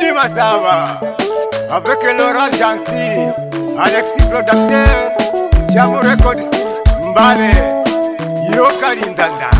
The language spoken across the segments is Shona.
Didi Massava Avec Laurent Gentil Alexis Producteur Jamour Records Mbane Yokali Ndanda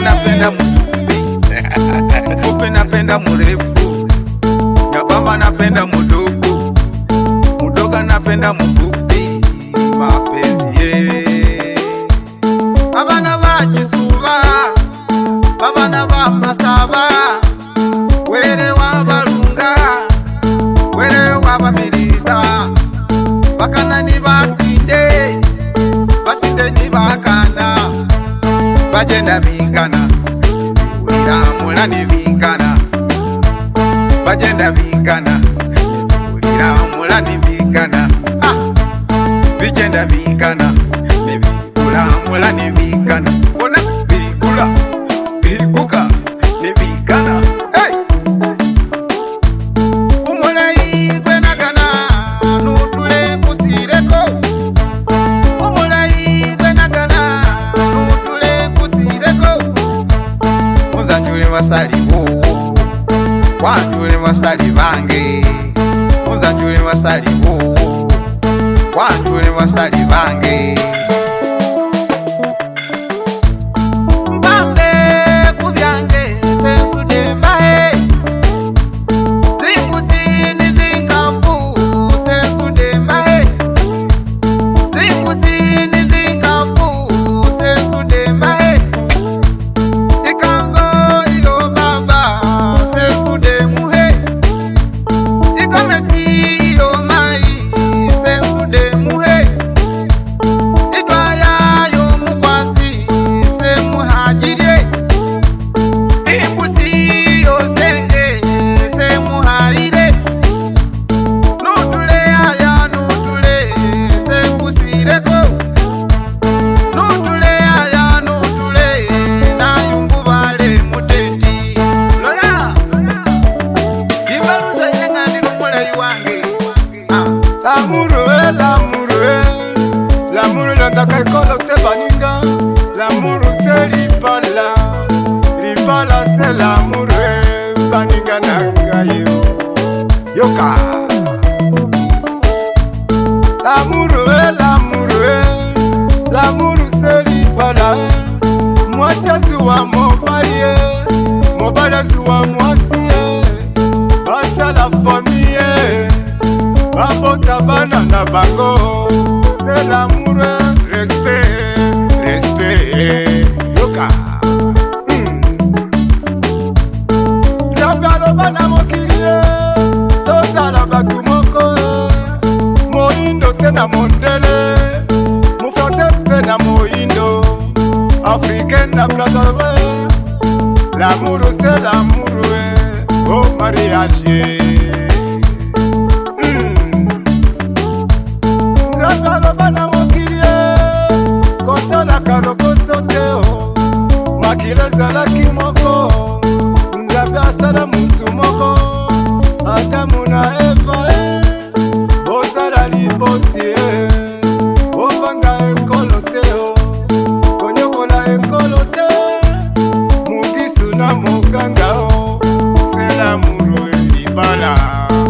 napenda mfupi mfupi napenda mrefu nyabamba napenda mudogo mudoga napenda mfupi mapezi ye vavana va jisuva vavana va masava were wa valunga were wa vamirisa vakana ni vasinde vasinde ni vakana bajenda bingana wiramula ne bingana bajenda bingana vasali vowo wandule vasali vange muzandule vasali vowo wandule vasali vange selamurwe vaninganakayo yoka africana bradave lamuru se lamuru e o oh, mariage tuna se la muro pala